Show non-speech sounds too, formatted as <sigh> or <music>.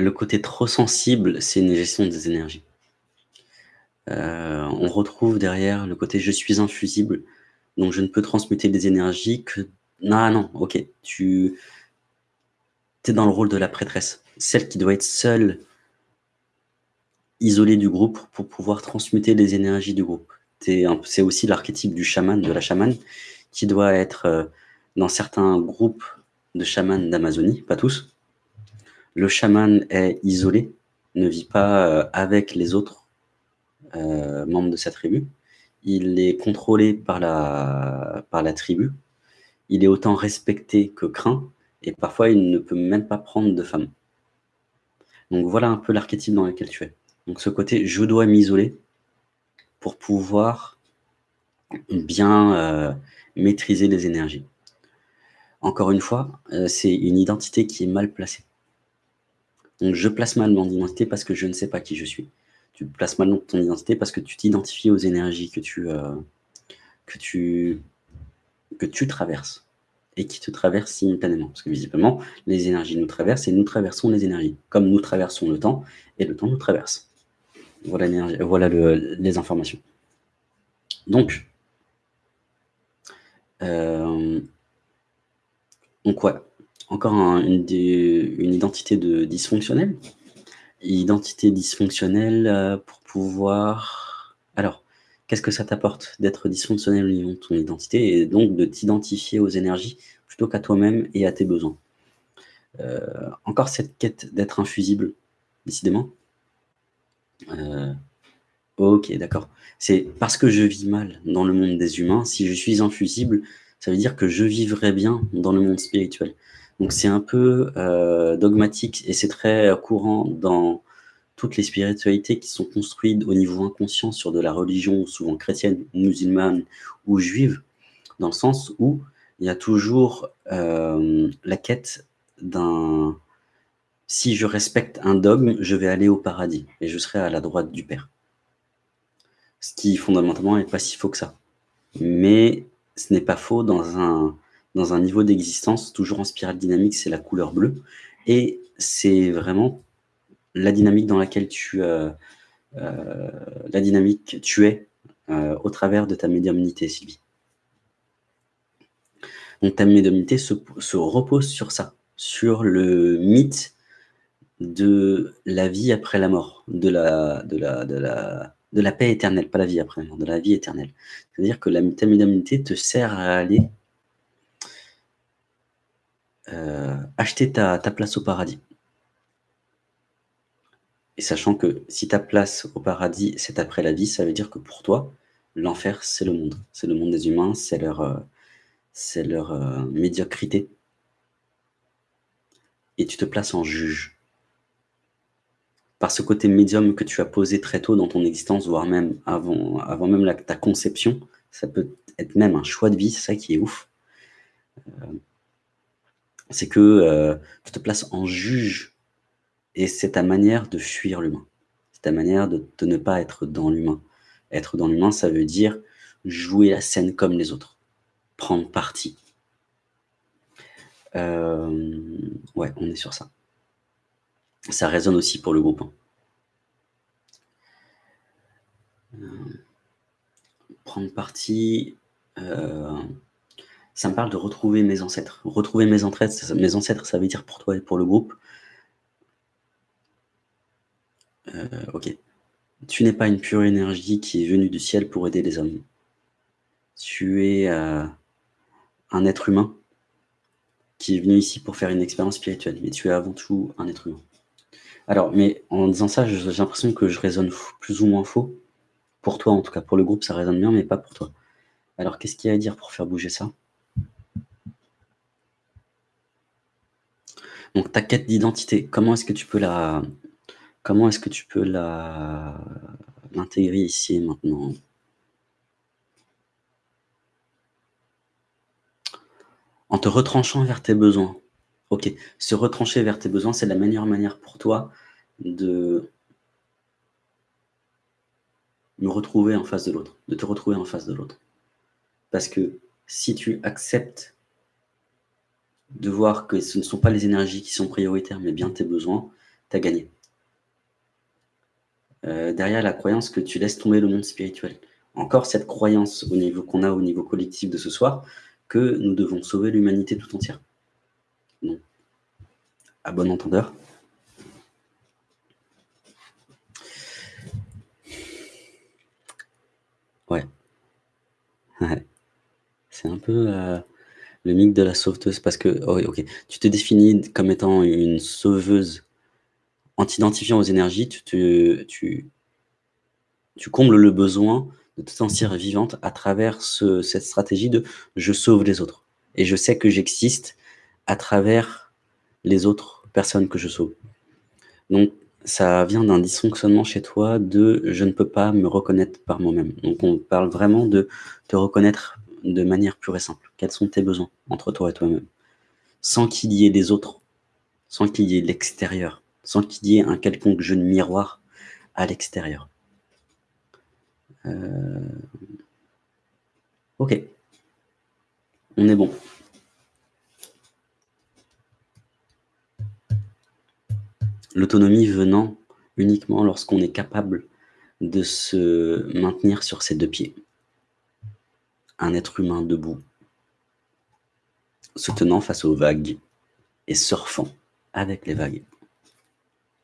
le côté trop sensible, c'est une gestion des énergies. Euh, on retrouve derrière le côté « je suis infusible », donc je ne peux transmuter des énergies que... Non, non, ok, tu es dans le rôle de la prêtresse, celle qui doit être seule, isolée du groupe pour pouvoir transmuter les énergies du groupe. C'est aussi l'archétype du chaman, de la chamane, qui doit être euh, dans certains groupes de chamans d'Amazonie, pas tous. Le chaman est isolé, ne vit pas euh, avec les autres euh, membre de sa tribu. Il est contrôlé par la, tribu. Il est autant respecté que craint. Et parfois, il ne peut même pas prendre de femme. Donc voilà un peu l'archétype dans lequel tu es. Donc ce côté, je dois m'isoler pour pouvoir bien euh, maîtriser les énergies. Encore une fois, c'est une identité qui est mal placée. Donc je place mal mon identité parce que je ne sais pas qui je suis tu places mal ton identité parce que tu t'identifies aux énergies que tu, euh, que, tu, que tu traverses et qui te traversent simultanément. Parce que visiblement, les énergies nous traversent et nous traversons les énergies, comme nous traversons le temps et le temps nous traverse. Voilà, voilà les informations. Donc, euh, donc encore une, identité de dysfonctionnelle Identité dysfonctionnelle euh, pour pouvoir... Alors, qu'est-ce que ça t'apporte d'être dysfonctionnel au niveau de ton identité et donc de t'identifier aux énergies plutôt qu'à toi-même et à tes besoins? Euh, Encore cette quête d'être infusible, décidément. Euh, ok, d'accord. C'est parce que je vis mal dans le monde des humains, si je suis infusible, ça veut dire que je vivrai bien dans le monde spirituel. Donc c'est un peu euh, dogmatique et c'est très courant dans toutes les spiritualités qui sont construites au niveau inconscient sur de la religion, souvent chrétienne, musulmane ou juive, dans le sens où il y a toujours euh, la quête d'un « si je respecte un dogme, je vais aller au paradis et je serai à la droite du Père ». Ce qui fondamentalement n'est pas si faux que ça. Mais ce n'est pas faux dans un dans un niveau d'existence, toujours en spirale dynamique, c'est la couleur bleue. Et c'est vraiment la dynamique dans laquelle tu, euh, euh, la dynamique tu es euh, au travers de ta médiumnité, Sylvie. Donc ta médiumnité se, se, repose sur ça, sur le mythe de la vie après la mort, de la, de la, de la, de la paix éternelle, pas la vie après la mort, de la vie éternelle. C'est-à-dire que ta médiumnité te sert à aller euh, acheter ta, place au paradis. Et sachant que si ta place au paradis, c'est après la vie, ça veut dire que pour toi, l'enfer, c'est le monde. C'est le monde des humains, c'est leur, euh, euh, médiocrité. Et tu te places en juge. Par ce côté médium que tu as posé très tôt dans ton existence, voire même avant, même ta conception, ça peut être même un choix de vie, c'est ça qui est ouf c'est que euh, tu te places en juge et c'est ta manière de fuir l'humain. C'est ta manière de, ne pas être dans l'humain. Être dans l'humain, ça veut dire jouer la scène comme les autres, prendre parti. Euh, ouais, on est sur ça. Ça résonne aussi pour le groupe. Hein. Euh, prendre parti, ça me parle de retrouver mes ancêtres. Retrouver mes ancêtres, mes ancêtres, ça veut dire pour toi et pour le groupe. Euh, ok. Tu n'es pas une pure énergie qui est venue du ciel pour aider les hommes. Tu es euh, un être humain qui est venu ici pour faire une expérience spirituelle. Mais tu es avant tout un être humain. Alors, mais en disant ça, j'ai l'impression que je raisonne plus ou moins faux. Pour toi, en tout cas. Pour le groupe, ça résonne bien, mais pas pour toi. Alors, qu'est-ce qu'il y a à dire pour faire bouger ça? Donc ta quête d'identité, comment est-ce que tu peux la comment est-ce que tu peux la ici et maintenant? En te retranchant vers tes besoins. Ok, se retrancher vers tes besoins, c'est la meilleure manière pour toi de me retrouver en face de l'autre, de te retrouver en face de l'autre. Parce que si tu acceptes de voir que ce ne sont pas les énergies qui sont prioritaires, mais bien tes besoins, tu as gagné. Heu, derrière la croyance que tu laisses tomber le monde spirituel. Encore cette croyance au niveau qu'on a au niveau collectif de ce soir, que nous devons sauver l'humanité tout entière. Non. À bon entendeur. Ouais. Ouais. <laughs> C'est un peu, heu, le mythe de la sauveteuse parce que oh OK. Tu te définis comme étant une sauveuse en t'identifiant aux énergies, tu tu tu combles le besoin de te sentir vivante à travers ce cette stratégie de: «Je sauve les autres et je sais que j'existe à travers les autres personnes que je sauve». Donc ça vient d'un dysfonctionnement chez toi de: «Je ne peux pas me reconnaître par moi-même». Donc on parle vraiment de te reconnaître de manière pure et simple. Quels sont tes besoins entre toi et toi-même? Sans qu'il y ait des autres, sans qu'il y ait l'extérieur, sans qu'il y ait un quelconque jeu de miroir à l'extérieur. Heu, OK. On est bon. L'autonomie venant uniquement lorsqu'on est capable de se maintenir sur ses 2 pieds. Un être humain debout se tenant face aux vagues et surfant avec les vagues.